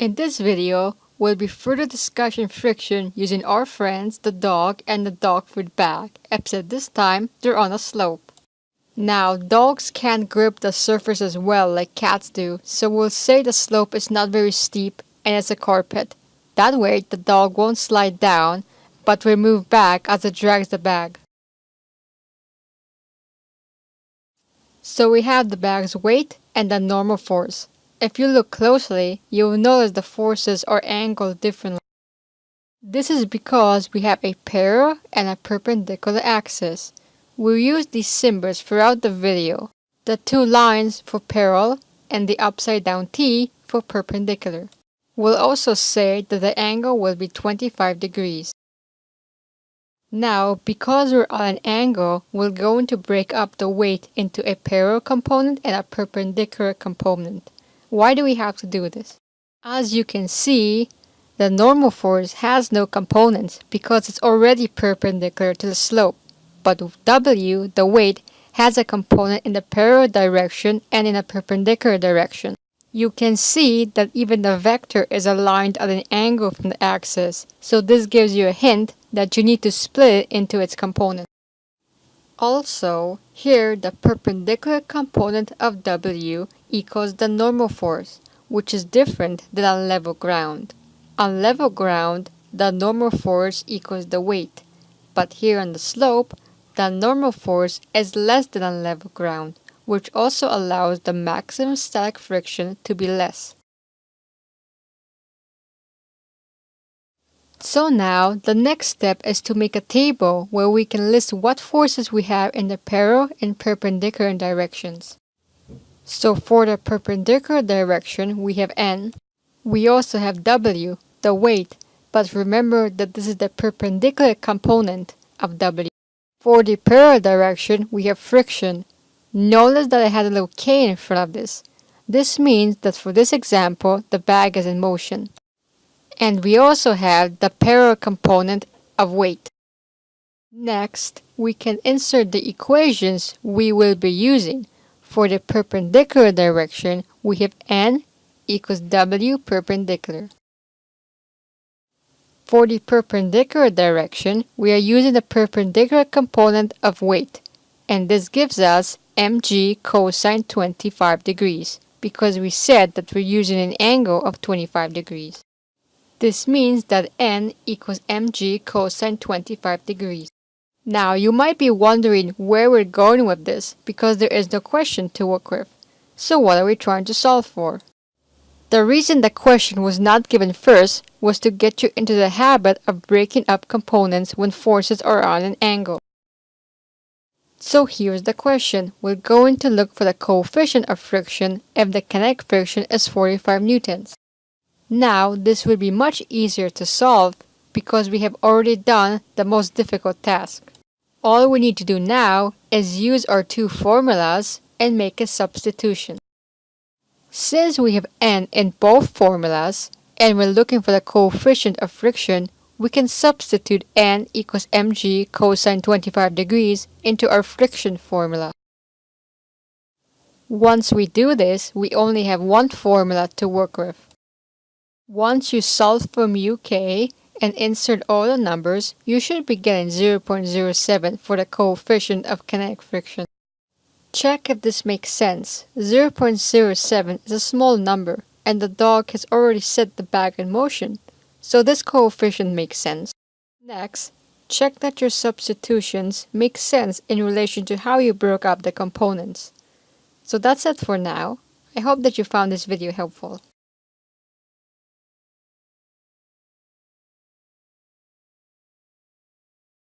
In this video, we'll be further discussing friction using our friends the dog and the dog food bag, except this time they're on a slope. Now, dogs can't grip the surface as well like cats do, so we'll say the slope is not very steep and it's a carpet. That way, the dog won't slide down, but will move back as it drags the bag. So we have the bag's weight and the normal force. If you look closely, you will notice the forces are angled differently. This is because we have a parallel and a perpendicular axis. We'll use these symbols throughout the video. The two lines for parallel and the upside down T for perpendicular. We'll also say that the angle will be 25 degrees. Now, because we're on an angle, we're going to break up the weight into a parallel component and a perpendicular component. Why do we have to do this? As you can see, the normal force has no components because it's already perpendicular to the slope. But with W, the weight has a component in the parallel direction and in a perpendicular direction. You can see that even the vector is aligned at an angle from the axis, so this gives you a hint that you need to split it into its components. Also, here the perpendicular component of W equals the normal force, which is different than on level ground. On level ground, the normal force equals the weight, but here on the slope, the normal force is less than on level ground, which also allows the maximum static friction to be less. So now, the next step is to make a table where we can list what forces we have in the parallel and perpendicular directions. So for the perpendicular direction, we have N. We also have W, the weight, but remember that this is the perpendicular component of W. For the parallel direction, we have friction. Notice that I had a little K in front of this. This means that for this example, the bag is in motion. And we also have the parallel component of weight. Next, we can insert the equations we will be using. For the perpendicular direction, we have n equals w perpendicular. For the perpendicular direction, we are using the perpendicular component of weight, and this gives us mg cosine 25 degrees, because we said that we're using an angle of 25 degrees. This means that n equals mg cosine 25 degrees. Now, you might be wondering where we're going with this because there is no question to work with. So what are we trying to solve for? The reason the question was not given first was to get you into the habit of breaking up components when forces are on an angle. So here's the question. We're going to look for the coefficient of friction if the kinetic friction is 45 newtons. Now, this will be much easier to solve because we have already done the most difficult task. All we need to do now is use our two formulas and make a substitution. Since we have n in both formulas, and we're looking for the coefficient of friction, we can substitute n equals mg cosine 25 degrees into our friction formula. Once we do this, we only have one formula to work with. Once you solve from UK and insert all the numbers, you should be getting 0.07 for the coefficient of kinetic friction. Check if this makes sense. 0.07 is a small number, and the dog has already set the bag in motion, so this coefficient makes sense. Next, check that your substitutions make sense in relation to how you broke up the components. So that's it for now. I hope that you found this video helpful.